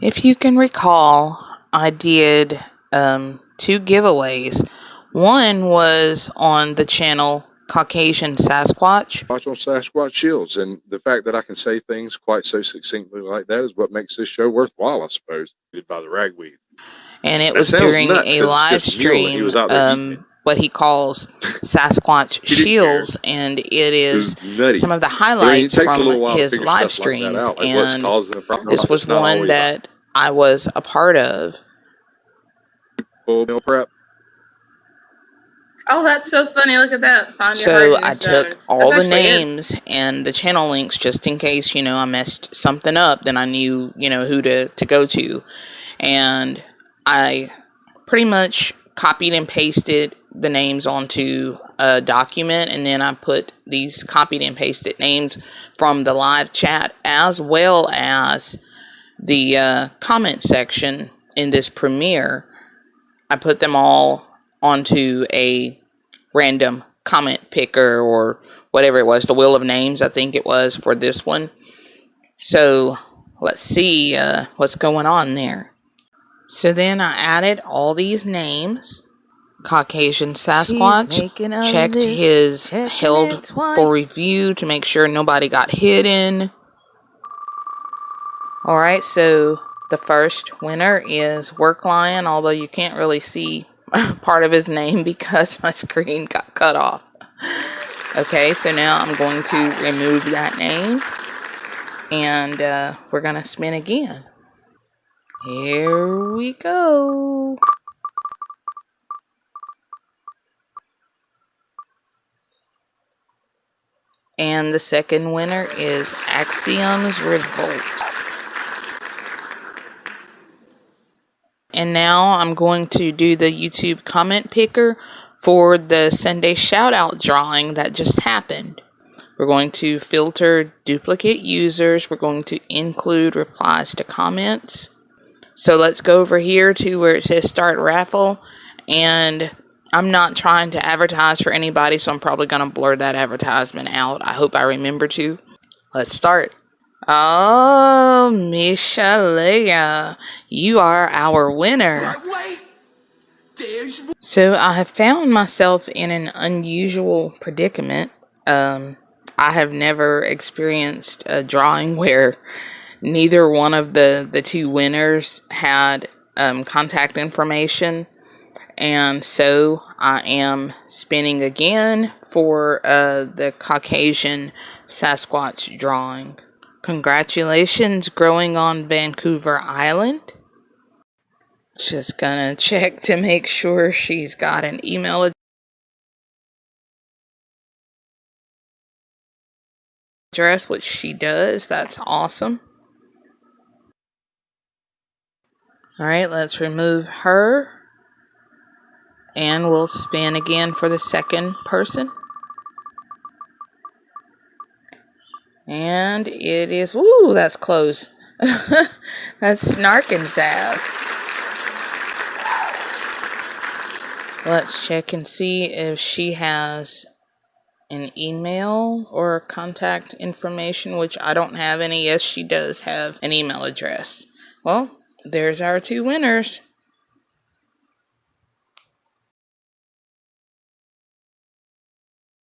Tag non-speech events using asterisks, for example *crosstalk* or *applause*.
If you can recall, I did um, two giveaways. One was on the channel Caucasian Sasquatch. Watch on Sasquatch Shields, and the fact that I can say things quite so succinctly like that is what makes this show worthwhile, I suppose. By the ragweed, and it That was during nuts, 'cause a live just a mule and he stream. was out there eating. Um, what he calls Sasquatch He didn't care. Shields, and it it is was nutty. some of the I mean, highlights takes a little from his live stuff like streams, like and causing the problem. this was one always that I was a part of. full meal prep. Oh, that's so funny. Look at that. Find So heart I in stone. took all That's the actually it. names and the channel links just in case, you know, I messed something up, then I knew, you know, who to, to go to. And I pretty much copied and pasted the names onto a document and then I put these copied and pasted names from the live chat as well as the uh, comment section in this premiere. I put them all onto a random comment picker or whatever it was, the wheel of names, I think it was for this one. So let's see uh, what's going on there. So then I added all these names. Caucasian Sasquatch checked his held for review to make sure nobody got hidden. Alright, so the first winner is Work Lion, although you can't really see *laughs* part of his name *laughs* because my screen got cut off. Okay, so now I'm going to remove that name and uh, we're going to spin again. Here we go. And the second winner is Axiom's Revolt. And now I'm going to do the YouTube comment picker for the Sunday shoutout drawing that just happened. We're going to filter duplicate users. We're going to include replies to comments. So let's go over here to where it says start raffle. And I'm not trying to advertise for anybody, so I'm probably going to blur that advertisement out. I hope I remember to. Let's start. Oh, Mishalea, you are our winner. So I have found myself in an unusual predicament. Um, I have never experienced a drawing where neither one of the, the two winners had um, contact information. And so I am spinning again for uh, the Caucasian Sasquatch drawing. Congratulations, growing on Vancouver Island. Just gonna check to make sure she's got an email address, which she does. That's awesome. Alright, let's remove her. And we'll spin again for the second person. And it is, woo, that's close. *laughs* that's snarking sass. Let's check and see if she has an email or contact information, which I don't have any. Yes, she does have an email address. Well, there's our two winners.